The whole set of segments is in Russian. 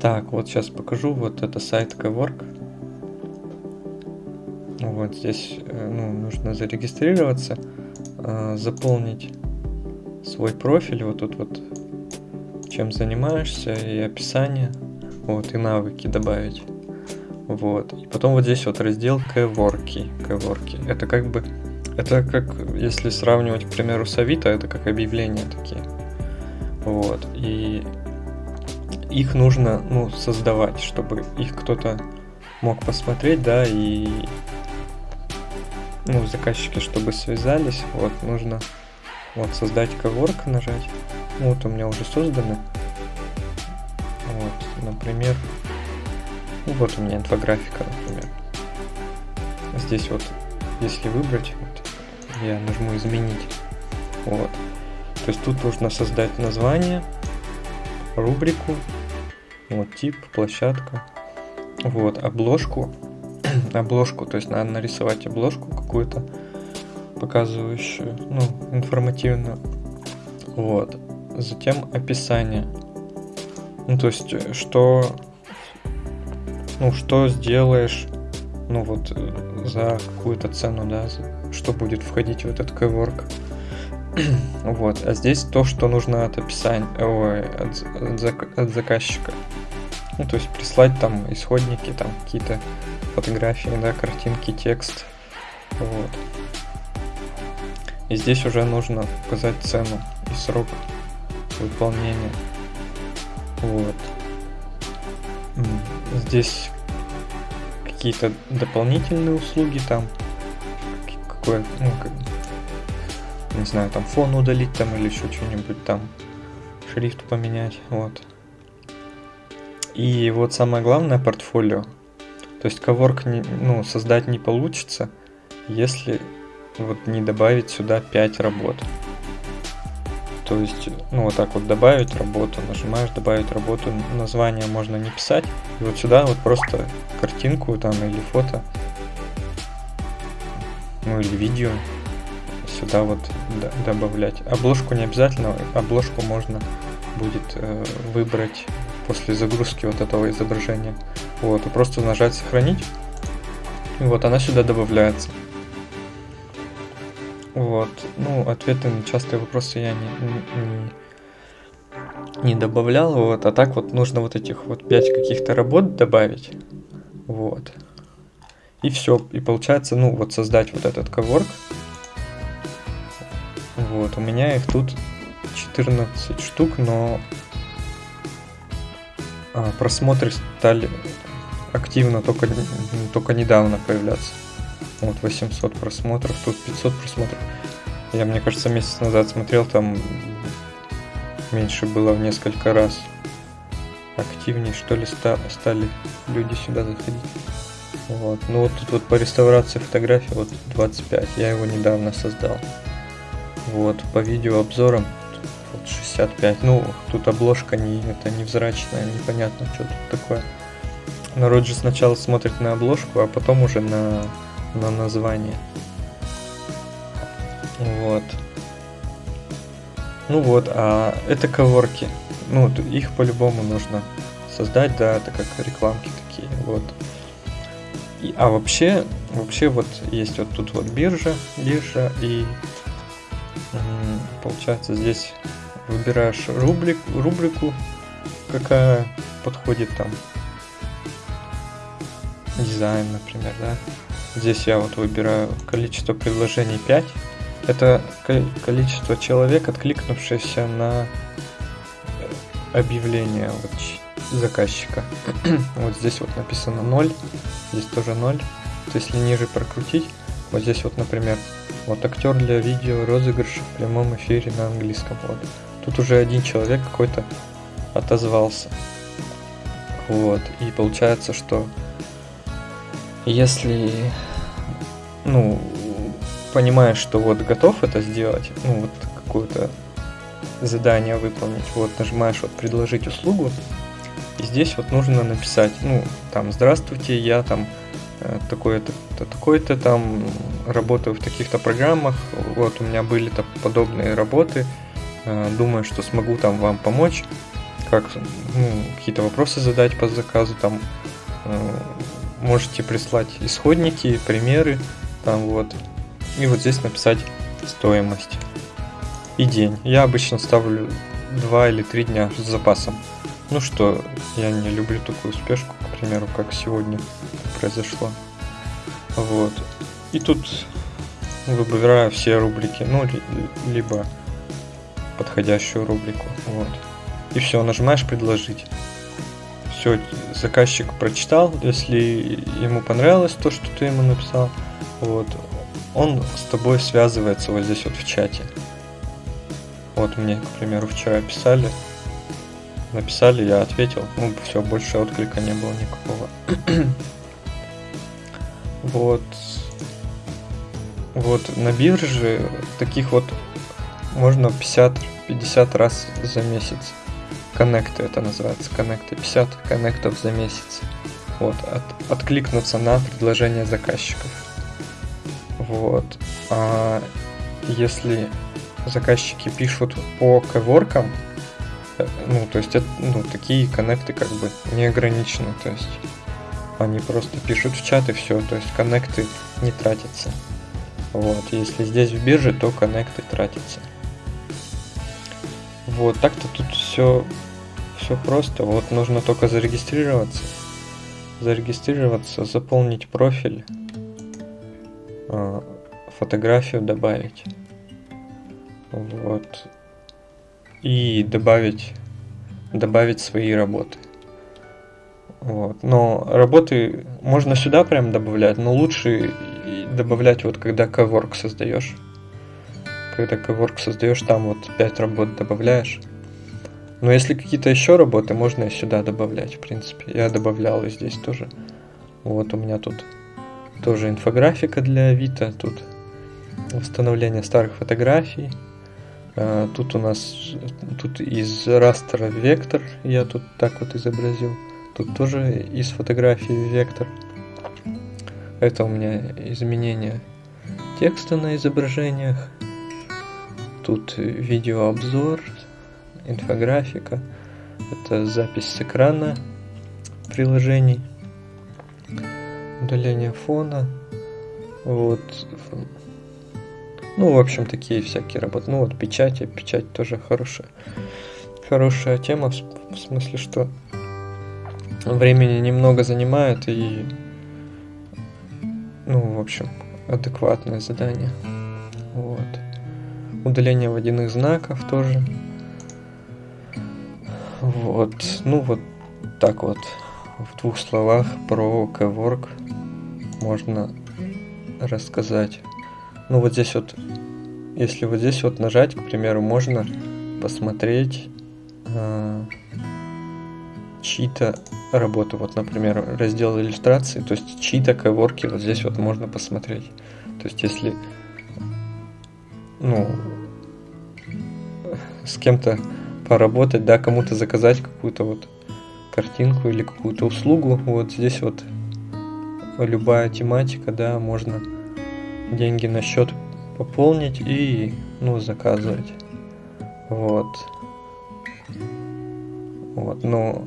Так, вот сейчас покажу. Вот это сайт Cowork. Вот здесь э, ну, нужно зарегистрироваться, э, заполнить свой профиль. Вот тут вот чем занимаешься и описание. Вот, и навыки добавить. Вот. И потом вот здесь вот раздел Кворки. Кворки. Это как бы... Это как, если сравнивать, к примеру, с Авито, это как объявления такие. Вот. И их нужно, ну, создавать, чтобы их кто-то мог посмотреть, да, и ну, заказчики, чтобы связались, вот, нужно вот создать коворк нажать. Ну, вот у меня уже созданы. Вот, например, ну, вот у меня инфографика, например. Здесь вот, если выбрать, вот, я нажму изменить. Вот. То есть тут нужно создать название, рубрику, вот тип, площадка, вот обложку, обложку, то есть надо нарисовать обложку какую-то показывающую, ну, информативную, вот, затем описание, ну, то есть, что, ну, что сделаешь, ну, вот, за какую-то цену, да, что будет входить в этот коворк, вот, а здесь то, что нужно от описания, ой, от, от, от заказчика. Ну, то есть прислать там исходники, там какие-то фотографии, да, картинки, текст. Вот. И здесь уже нужно указать цену и срок выполнения. Вот. Здесь какие-то дополнительные услуги там. Какое, ну, не знаю, там фон удалить там или еще что-нибудь там, шрифт поменять, вот. И вот самое главное портфолио. То есть коворк не, ну, создать не получится, если вот не добавить сюда 5 работ. То есть, ну вот так вот добавить работу, нажимаешь добавить работу, название можно не писать. И вот сюда вот просто картинку там или фото, ну или видео сюда вот добавлять. Обложку не обязательно, обложку можно будет э, выбрать после загрузки вот этого изображения. Вот, и просто нажать сохранить. И вот она сюда добавляется. Вот, ну, ответы на частые вопросы я не, не, не добавлял, вот, а так вот нужно вот этих вот 5 каких-то работ добавить, вот. И все, и получается, ну, вот создать вот этот коворк, вот, у меня их тут 14 штук, но а, просмотры стали активно только, только недавно появляться. Вот 800 просмотров, тут 500 просмотров. Я, мне кажется, месяц назад смотрел, там меньше было в несколько раз. Активнее, что ли, ста стали люди сюда заходить. Вот. Ну вот тут вот по реставрации фотографий вот 25. Я его недавно создал. Вот, по видеообзорам вот 65. Ну, тут обложка не, это невзрачная, непонятно, что тут такое. Народ же сначала смотрит на обложку, а потом уже на, на название. Вот. Ну вот, а это коворки. Ну, их по-любому нужно создать, да, это как рекламки такие, вот. И, а вообще, вообще вот есть вот тут вот биржа, биржа и Получается, здесь выбираешь рубрик, рубрику, какая подходит там. Дизайн, например, да. Здесь я вот выбираю количество предложений 5. Это количество человек, откликнувшихся на объявление вот заказчика. вот здесь вот написано 0, здесь тоже 0. То есть, если ниже прокрутить, вот здесь вот, например, вот актер для видео розыгрыша в прямом эфире на английском. Вот. Тут уже один человек какой-то отозвался. Вот. И получается, что если, ну, понимаешь, что вот готов это сделать, ну, вот какое-то задание выполнить, вот нажимаешь вот предложить услугу, и здесь вот нужно написать, ну, там, здравствуйте, я там такой-то, такой-то там, работаю в таких-то программах, вот у меня были -то подобные работы, э, думаю, что смогу там вам помочь, как ну, какие-то вопросы задать по заказу, там э, можете прислать исходники, примеры, там вот, и вот здесь написать стоимость и день. Я обычно ставлю 2 или 3 дня с запасом. Ну что, я не люблю такую спешку, к примеру, как сегодня произошло. Вот. И тут выбираю все рубрики, ну, либо подходящую рубрику. Вот. И все, нажимаешь предложить. Все, заказчик прочитал, если ему понравилось то, что ты ему написал, вот, он с тобой связывается вот здесь вот в чате. Вот мне, к примеру, вчера писали, написали, я ответил, ну все, больше отклика не было никакого. Вот. Вот на бирже таких вот можно 50-50 раз за месяц. Коннекты это называется, коннекты. 50 коннектов за месяц. Вот, от, откликнуться на предложение заказчиков. Вот. А если заказчики пишут по коворкам, э, ну, то есть это, ну, такие коннекты как бы не ограничены, то есть они просто пишут в чат и все, то есть коннекты не тратятся. Вот, если здесь в бирже, то коннекты тратятся. Вот, так-то тут все, все просто. Вот нужно только зарегистрироваться. Зарегистрироваться, заполнить профиль, а, фотографию добавить. Вот. И добавить, добавить свои работы. Вот. Но работы можно сюда прям добавлять, но лучше добавлять вот когда коворк создаешь. Когда коворк создаешь, там вот 5 работ добавляешь. Но если какие-то еще работы, можно и сюда добавлять, в принципе. Я добавлял и здесь тоже. Вот у меня тут тоже инфографика для Авито, тут восстановление старых фотографий. А, тут у нас тут из растера вектор, я тут так вот изобразил. Тут тоже из фотографии вектор. Это у меня изменение текста на изображениях. Тут видеообзор, инфографика. Это запись с экрана приложений. Удаление фона. Вот. Ну, в общем, такие всякие работы. Ну, вот печати. Печать тоже хорошая. Хорошая тема, в смысле, что времени немного занимает и ну, в общем, адекватное задание. Вот. Удаление водяных знаков тоже. Вот. Ну, вот так вот. В двух словах про Kwork можно рассказать. Ну, вот здесь вот, если вот здесь вот нажать, к примеру, можно посмотреть э, чьи-то работу. Вот, например, раздел иллюстрации, то есть чьи-то коворки вот здесь вот можно посмотреть. То есть если ну, с кем-то поработать, да, кому-то заказать какую-то вот картинку или какую-то услугу, вот здесь вот любая тематика, да, можно деньги на счет пополнить и, ну, заказывать. Вот. Вот, но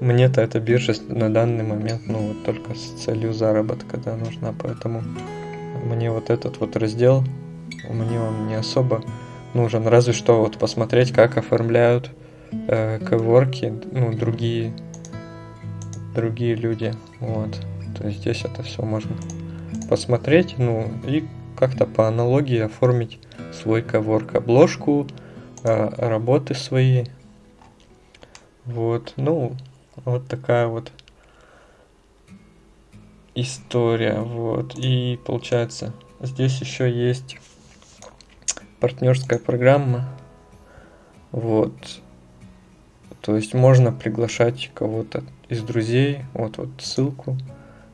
мне-то эта биржа на данный момент, ну, вот только с целью заработка, да, нужна, поэтому мне вот этот вот раздел, мне он не особо нужен, разве что вот посмотреть, как оформляют э, коворки, ну, другие, другие люди, вот, то есть здесь это все можно посмотреть, ну, и как-то по аналогии оформить свой коворк, обложку, э, работы свои, вот, ну, вот такая вот история, вот. И получается, здесь еще есть партнерская программа, вот. То есть можно приглашать кого-то из друзей, вот вот ссылку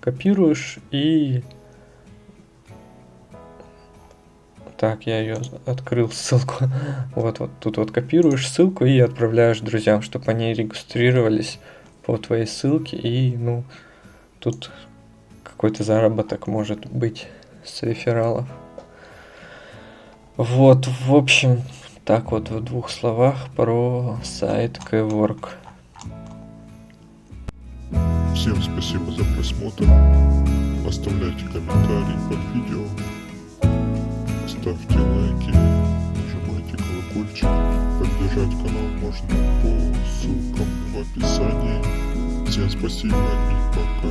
копируешь и Так, я ее открыл ссылку. вот, вот тут вот копируешь ссылку и отправляешь друзьям, чтобы они регистрировались по твоей ссылке. И, ну, тут какой-то заработок может быть с рефералов. Вот, в общем, Так вот, в двух словах про сайт Kwork. Всем спасибо за просмотр. Оставляйте комментарии под видео. Ставьте лайки. Поддержать канал можно по ссылкам в описании. Всем спасибо и пока.